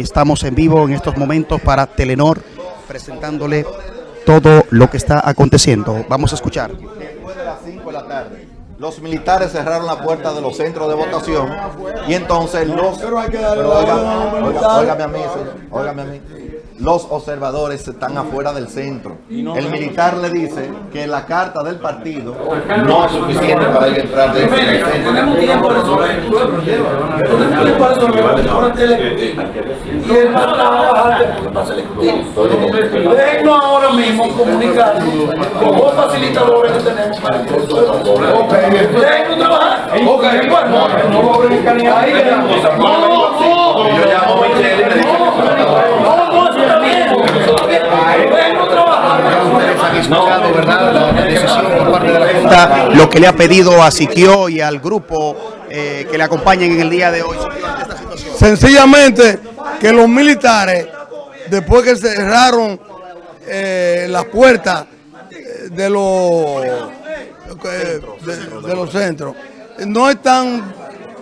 estamos en vivo en estos momentos para Telenor presentándole todo lo que está aconteciendo. Vamos a escuchar. Después de las 5 de la tarde, los militares cerraron la puerta de los centros de votación y entonces los... Pero óigame a mí, señor, óigame a mí. Los observadores están afuera del centro. El militar le dice que la carta del partido no es suficiente para ir a entrar dentro del centro. Tenemos tiempo. Y él va a trabajar porque pasa el ejecutivo. Déjenos ahora mismo comunicar. Con los facilitadores que tenemos. Para trabajar. No lo abren ahí. No, no. Yo llamo a Michelle y le digo No, no, eso está bien. Eso está bien. Déjenos trabajar. han escuchado, ¿verdad? La decisión por parte de la Junta, lo que le ha pedido a Siquio y al grupo eh, que le acompañen en el día de hoy. Sencillamente que los militares, después que cerraron eh, las puertas eh, de los, de, de los centros, no están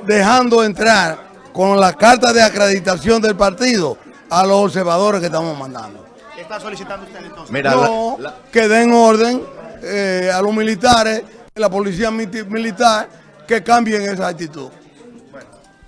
dejando entrar con la carta de acreditación del partido a los observadores que estamos mandando. ¿Qué está solicitando usted entonces? Mira, No, la- la- que den orden eh, a los militares, la policía militar, que cambien esa actitud.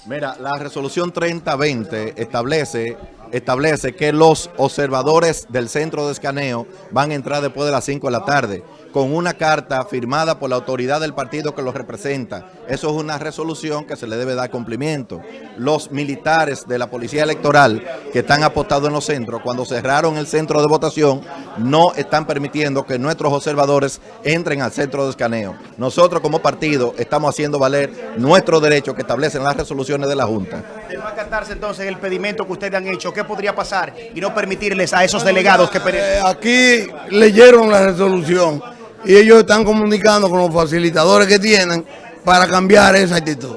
Mira, la resolución 3020 establece, establece que los observadores del centro de escaneo van a entrar después de las 5 de la tarde con una carta firmada por la autoridad del partido que los representa. Eso es una resolución que se le debe dar cumplimiento. Los militares de la Policía Electoral que están apostados en los centros, cuando cerraron el centro de votación, no están permitiendo que nuestros observadores entren al centro de escaneo. Nosotros como partido estamos haciendo valer nuestro derecho que establecen las resoluciones de la Junta. De no acatarse entonces el pedimento que ustedes han hecho, ¿qué podría pasar? Y no permitirles a esos delegados que... Eh, aquí leyeron la resolución y ellos están comunicando con los facilitadores que tienen para cambiar esa actitud.